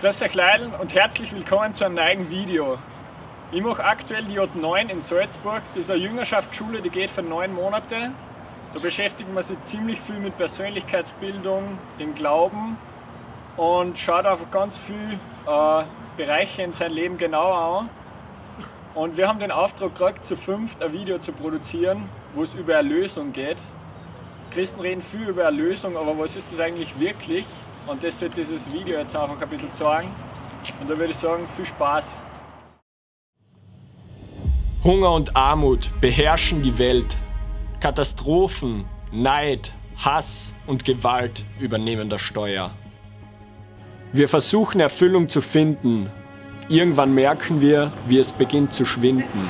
Grüß euch Leiden und herzlich willkommen zu einem neuen Video. Ich mache aktuell die J9 in Salzburg. Das ist eine Jüngerschaftsschule, die geht für neun Monate. Da beschäftigt man sich ziemlich viel mit Persönlichkeitsbildung, dem Glauben und schaut auf ganz viele äh, Bereiche in sein Leben genauer an. Und wir haben den Auftrag gekriegt, zu fünft ein Video zu produzieren, wo es über Erlösung geht. Christen reden viel über Erlösung, aber was ist das eigentlich wirklich? Und das wird dieses Video jetzt einfach ein bisschen zeigen. Und da würde ich sagen, viel Spaß. Hunger und Armut beherrschen die Welt. Katastrophen, Neid, Hass und Gewalt übernehmen das Steuer. Wir versuchen Erfüllung zu finden. Irgendwann merken wir, wie es beginnt zu schwinden.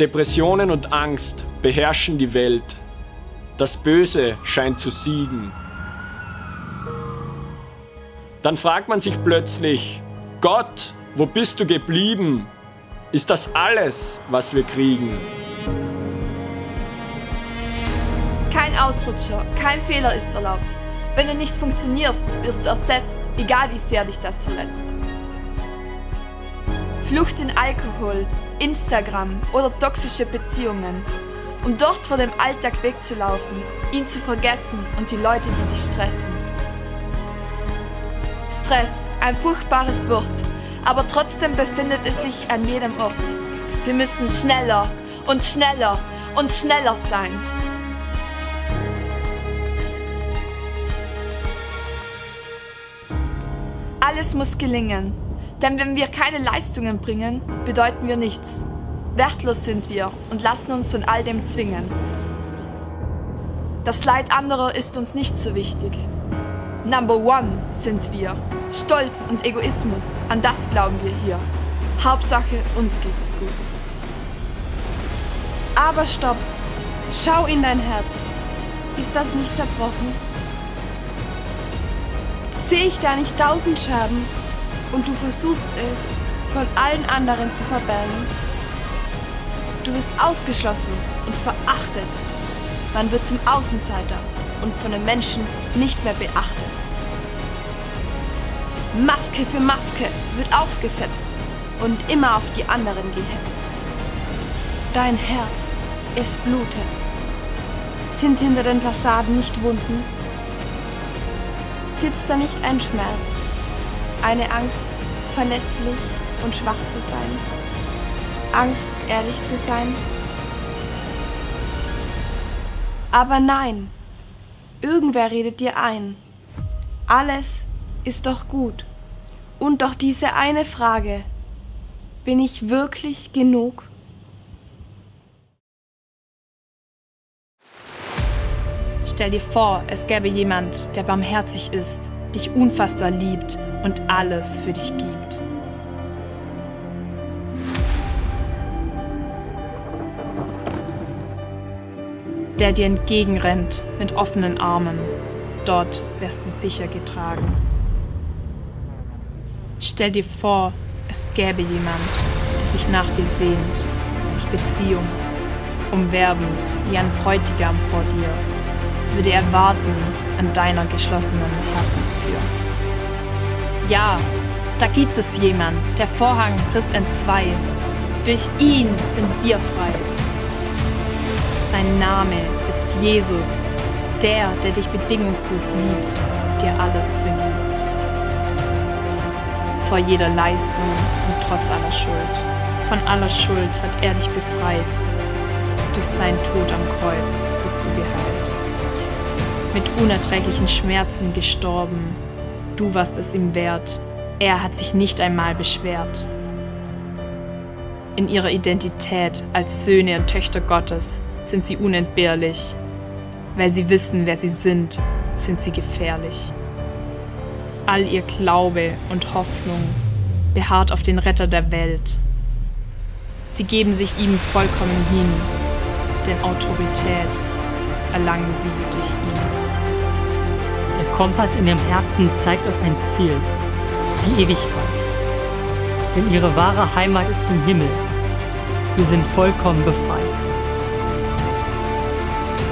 Depressionen und Angst beherrschen die Welt. Das Böse scheint zu siegen. Dann fragt man sich plötzlich, Gott, wo bist du geblieben? Ist das alles, was wir kriegen? Kein Ausrutscher, kein Fehler ist erlaubt. Wenn du nicht funktionierst, wirst du ersetzt, egal wie sehr dich das verletzt. Flucht in Alkohol, Instagram oder toxische Beziehungen. Um dort vor dem Alltag wegzulaufen, ihn zu vergessen und die Leute, die dich stressen. Stress, ein furchtbares Wort, aber trotzdem befindet es sich an jedem Ort. Wir müssen schneller und schneller und schneller sein. Alles muss gelingen, denn wenn wir keine Leistungen bringen, bedeuten wir nichts. Wertlos sind wir und lassen uns von all dem zwingen. Das Leid anderer ist uns nicht so wichtig. Number one sind wir. Stolz und Egoismus, an das glauben wir hier. Hauptsache, uns geht es gut. Aber stopp! Schau in dein Herz. Ist das nicht zerbrochen? Sehe ich da nicht tausend Scherben und du versuchst es von allen anderen zu verbergen. Du wirst ausgeschlossen und verachtet. Man wird zum Außenseiter und von den Menschen nicht mehr beachtet. Maske für Maske wird aufgesetzt und immer auf die anderen gehetzt. Dein Herz, es blutet. Sind hinter den Fassaden nicht Wunden? Sitzt da nicht ein Schmerz, eine Angst, verletzlich und schwach zu sein. Angst, ehrlich zu sein. Aber nein, irgendwer redet dir ein. Alles ist doch gut. Und doch diese eine Frage, bin ich wirklich genug? Stell dir vor, es gäbe jemand, der barmherzig ist, dich unfassbar liebt und alles für dich gibt. Der dir entgegenrennt mit offenen Armen. Dort wärst du sicher getragen. Stell dir vor, es gäbe jemand, der sich nach dir sehnt, nach Beziehung, umwerbend wie ein Bräutigam vor dir, würde er warten an deiner geschlossenen Herzenstür. Ja, da gibt es jemand, der Vorhang riss entzwei. Durch ihn sind wir frei. Sein Name ist Jesus, der, der dich bedingungslos liebt, dir alles vergibt. Vor jeder Leistung und trotz aller Schuld. Von aller Schuld hat er dich befreit. Durch sein Tod am Kreuz bist du geheilt. Mit unerträglichen Schmerzen gestorben, du warst es ihm wert. Er hat sich nicht einmal beschwert. In ihrer Identität als Söhne und Töchter Gottes sind sie unentbehrlich. Weil sie wissen, wer sie sind, sind sie gefährlich. All ihr Glaube und Hoffnung beharrt auf den Retter der Welt. Sie geben sich ihm vollkommen hin, denn Autorität erlangen sie durch ihn. Kompass in ihrem Herzen zeigt auf ein Ziel, die Ewigkeit. Denn ihre wahre Heimat ist im Himmel. Wir sind vollkommen befreit.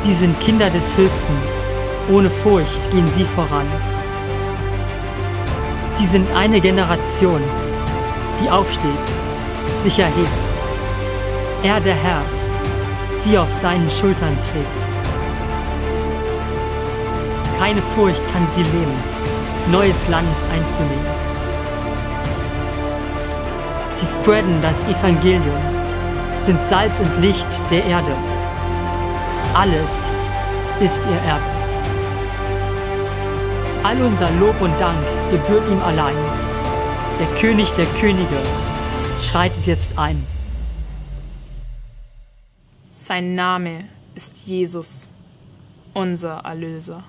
Sie sind Kinder des Höchsten. Ohne Furcht gehen sie voran. Sie sind eine Generation, die aufsteht, sich erhebt. Er, der Herr, sie auf seinen Schultern trägt. Keine Furcht kann sie lähmen, neues Land einzunehmen. Sie spreaden das Evangelium, sind Salz und Licht der Erde. Alles ist ihr Erbe. All unser Lob und Dank gebührt ihm allein. Der König der Könige schreitet jetzt ein. Sein Name ist Jesus, unser Erlöser.